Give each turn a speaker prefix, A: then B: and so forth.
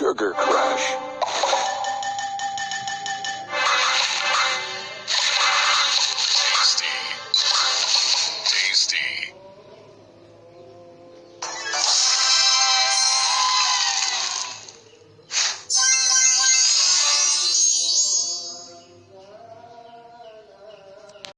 A: Sugar Crash.